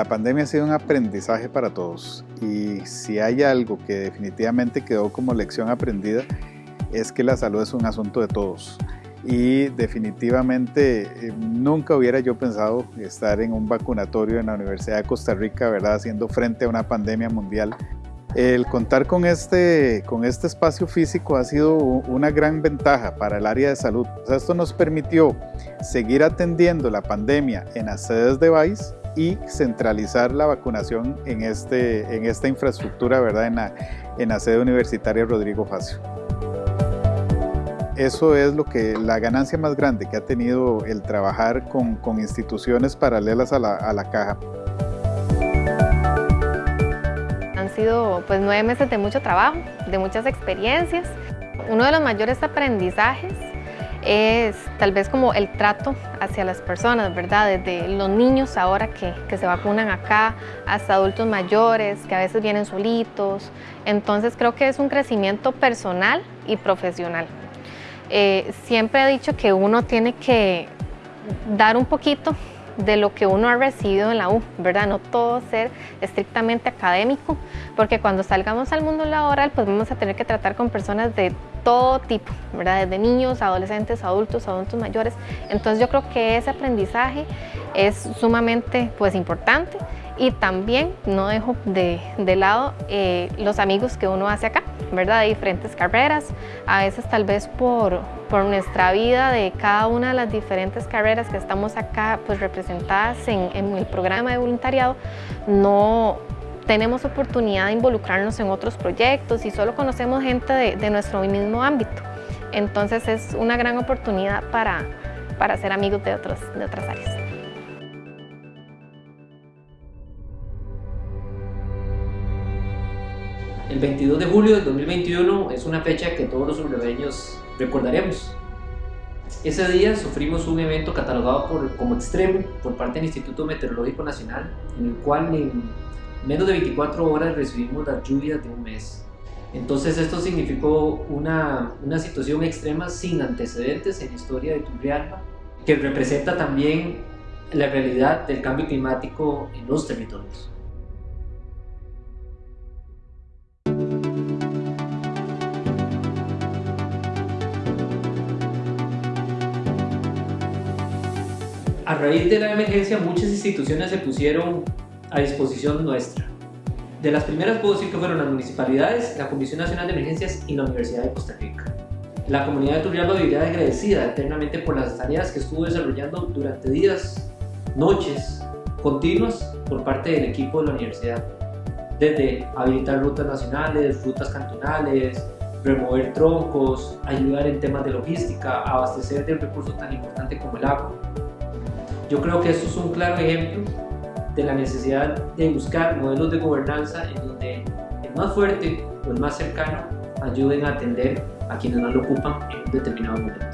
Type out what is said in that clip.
La pandemia ha sido un aprendizaje para todos y si hay algo que definitivamente quedó como lección aprendida es que la salud es un asunto de todos y definitivamente eh, nunca hubiera yo pensado estar en un vacunatorio en la Universidad de Costa Rica, ¿verdad? Haciendo frente a una pandemia mundial. El contar con este, con este espacio físico ha sido una gran ventaja para el área de salud. esto nos permitió seguir atendiendo la pandemia en las sedes de VAIS y centralizar la vacunación en, este, en esta infraestructura, ¿verdad? En la, en la sede universitaria Rodrigo Facio eso es lo que la ganancia más grande que ha tenido el trabajar con, con instituciones paralelas a la, a la, caja. Han sido pues nueve meses de mucho trabajo, de muchas experiencias. Uno de los mayores aprendizajes es tal vez como el trato hacia las personas, ¿verdad? Desde los niños ahora que, que, se vacunan acá, hasta adultos mayores que a veces vienen solitos. Entonces creo que es un crecimiento personal y profesional. Eh, siempre he dicho que uno tiene que dar un poquito de lo que uno ha recibido en la U, ¿verdad? No todo ser estrictamente académico, porque cuando salgamos al mundo laboral, pues vamos a tener que tratar con personas de todo tipo, ¿verdad? Desde niños, adolescentes, adultos, adultos mayores. Entonces yo creo que ese aprendizaje es sumamente pues importante y también no dejo de, lado eh, los amigos que uno hace acá, ¿verdad? De diferentes carreras, a veces tal vez por, por nuestra vida de cada una de las diferentes carreras que estamos acá pues representadas en, el programa de voluntariado, no tenemos oportunidad de involucrarnos en otros proyectos y solo conocemos gente de, nuestro mismo ámbito. Entonces es una gran oportunidad para, para ser amigos de, otros, de otras áreas. El 22 de julio de 2021 es una fecha que todos los urbeños recordaremos. Ese día sufrimos un evento catalogado por, como extremo por parte del Instituto Meteorológico Nacional, en el cual en menos de 24 horas recibimos las lluvias de un mes. Entonces esto significó una, una situación extrema sin antecedentes en la historia de Turrialba, que representa también la realidad del cambio climático en los territorios. A raíz de la emergencia, muchas instituciones se pusieron a disposición nuestra. De las primeras puedo decir que fueron las municipalidades, la Comisión Nacional de Emergencias y la Universidad de Costa Rica. La comunidad de Turrialba viviría agradecida eternamente por las tareas que estuvo desarrollando durante días, noches continuas por parte del equipo de la universidad. Desde habilitar rutas nacionales, rutas cantonales, remover troncos, ayudar en temas de logística, abastecer de un recurso tan importante como el agua. Yo creo que esto es un claro ejemplo de la necesidad de buscar modelos de gobernanza en donde el más fuerte o el más cercano ayuden a atender a quienes más lo ocupan en un determinado momento.